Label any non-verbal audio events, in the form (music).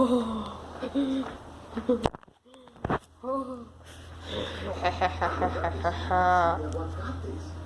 (laughs) (laughs) Oh. oh.